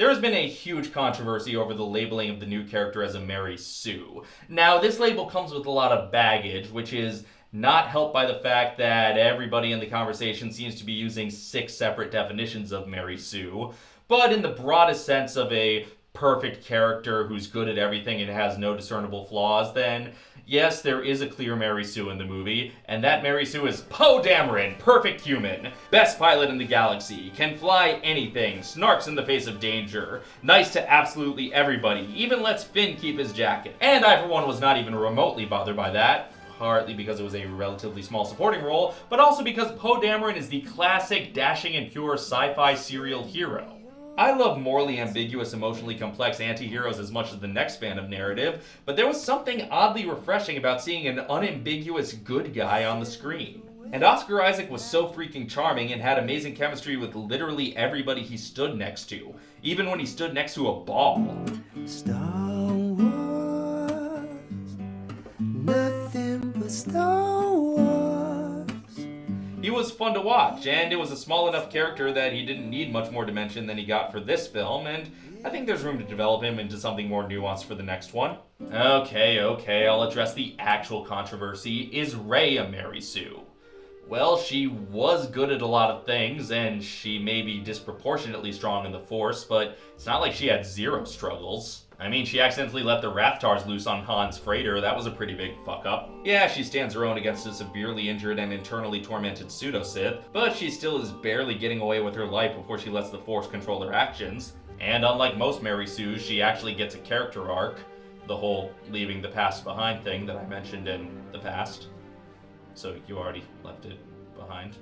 There's been a huge controversy over the labeling of the new character as a Mary Sue. Now, this label comes with a lot of baggage, which is not helped by the fact that everybody in the conversation seems to be using six separate definitions of Mary Sue. But in the broadest sense of a perfect character who's good at everything and has no discernible flaws, then yes, there is a clear Mary Sue in the movie, and that Mary Sue is Poe Dameron, perfect human, best pilot in the galaxy, can fly anything, snarks in the face of danger, nice to absolutely everybody, even lets Finn keep his jacket. And I, for one, was not even remotely bothered by that partly because it was a relatively small supporting role, but also because Poe Dameron is the classic dashing and pure sci-fi serial hero. I love morally ambiguous, emotionally complex anti-heroes as much as the next fan of narrative, but there was something oddly refreshing about seeing an unambiguous good guy on the screen. And Oscar Isaac was so freaking charming and had amazing chemistry with literally everybody he stood next to, even when he stood next to a ball. Star was fun to watch, and it was a small enough character that he didn't need much more dimension than he got for this film, and I think there's room to develop him into something more nuanced for the next one. Okay, okay, I'll address the actual controversy. Is Rey a Mary Sue? Well, she was good at a lot of things, and she may be disproportionately strong in the Force, but it's not like she had zero struggles. I mean, she accidentally let the Rathtars loose on Han's freighter. That was a pretty big fuck up. Yeah, she stands her own against a severely injured and internally tormented pseudo-Sith, but she still is barely getting away with her life before she lets the Force control her actions. And unlike most Mary Sue's, she actually gets a character arc. The whole leaving the past behind thing that I mentioned in the past. So you already left it behind.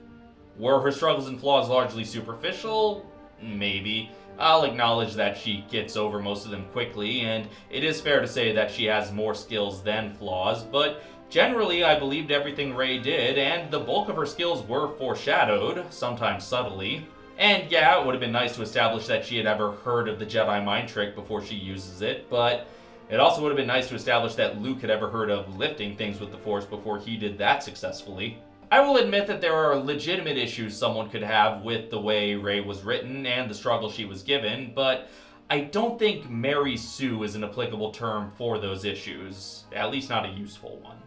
Were her struggles and flaws largely superficial? Maybe. I'll acknowledge that she gets over most of them quickly, and it is fair to say that she has more skills than flaws, but generally I believed everything Rey did, and the bulk of her skills were foreshadowed, sometimes subtly. And yeah, it would have been nice to establish that she had ever heard of the Jedi mind trick before she uses it, but it also would have been nice to establish that Luke had ever heard of lifting things with the Force before he did that successfully. I will admit that there are legitimate issues someone could have with the way Rey was written and the struggle she was given, but I don't think Mary Sue is an applicable term for those issues, at least not a useful one.